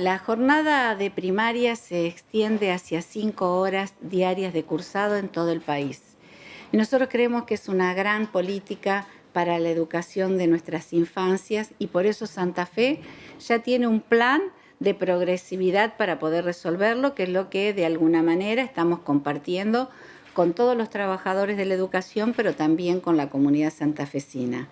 La jornada de primaria se extiende hacia cinco horas diarias de cursado en todo el país. Y nosotros creemos que es una gran política para la educación de nuestras infancias y por eso Santa Fe ya tiene un plan de progresividad para poder resolverlo, que es lo que de alguna manera estamos compartiendo con todos los trabajadores de la educación, pero también con la comunidad santafesina.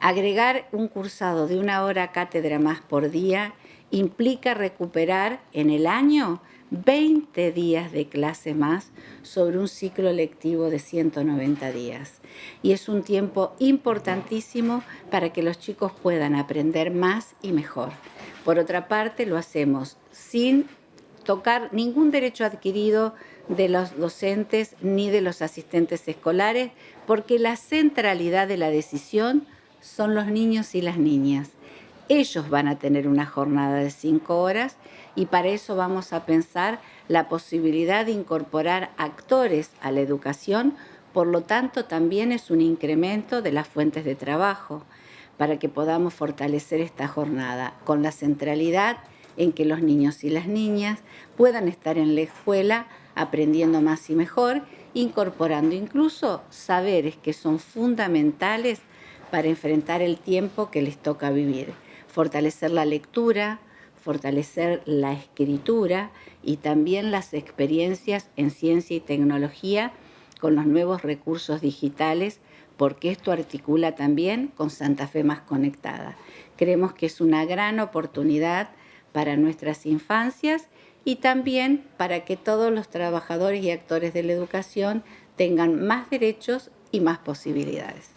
Agregar un cursado de una hora cátedra más por día implica recuperar en el año 20 días de clase más sobre un ciclo lectivo de 190 días. Y es un tiempo importantísimo para que los chicos puedan aprender más y mejor. Por otra parte, lo hacemos sin tocar ningún derecho adquirido de los docentes ni de los asistentes escolares, porque la centralidad de la decisión son los niños y las niñas. Ellos van a tener una jornada de cinco horas y para eso vamos a pensar la posibilidad de incorporar actores a la educación, por lo tanto también es un incremento de las fuentes de trabajo para que podamos fortalecer esta jornada con la centralidad en que los niños y las niñas puedan estar en la escuela aprendiendo más y mejor, incorporando incluso saberes que son fundamentales para enfrentar el tiempo que les toca vivir fortalecer la lectura, fortalecer la escritura y también las experiencias en ciencia y tecnología con los nuevos recursos digitales, porque esto articula también con Santa Fe más conectada. Creemos que es una gran oportunidad para nuestras infancias y también para que todos los trabajadores y actores de la educación tengan más derechos y más posibilidades.